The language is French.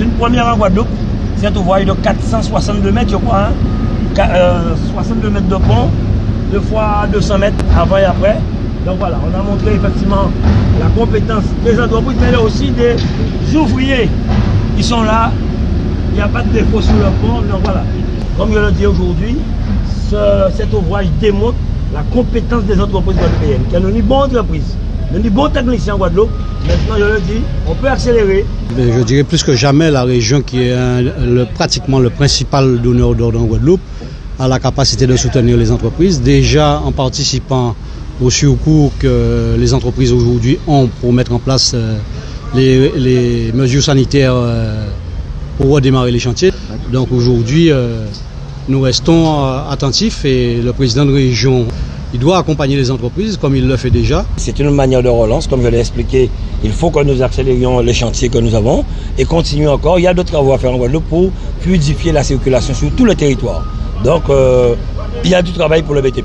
une première en Guadeloupe. Cette voie de 462 mètres, je crois. Hein? 62 mètres de pont, deux fois 200 mètres avant et après. Donc voilà, on a montré effectivement la compétence des entreprises, mais aussi des ouvriers qui sont là. Il n'y a pas de défaut sur le pont. Donc voilà, comme je le dis aujourd'hui, cet ouvrage démontre la compétence des entreprises guadeloupéennes, qui ont une bonne entreprise, une bonne technicien en Guadeloupe. Maintenant, je le dis, on peut accélérer. Je dirais plus que jamais la région qui est le, pratiquement le principal donneur d'ordre en Guadeloupe a la capacité de soutenir les entreprises, déjà en participant au surcours que les entreprises aujourd'hui ont pour mettre en place euh, les, mesures sanitaires euh, pour redémarrer les chantiers. Donc aujourd'hui, euh, nous restons attentifs et le président de région, il doit accompagner les entreprises comme il le fait déjà. C'est une manière de relance, comme je l'ai expliqué. Il faut que nous accélérions les chantiers que nous avons et continuer encore. Il y a d'autres travaux à faire en Guadeloupe pour fluidifier la circulation sur tout le territoire. Donc, il y a du travail pour le BTP.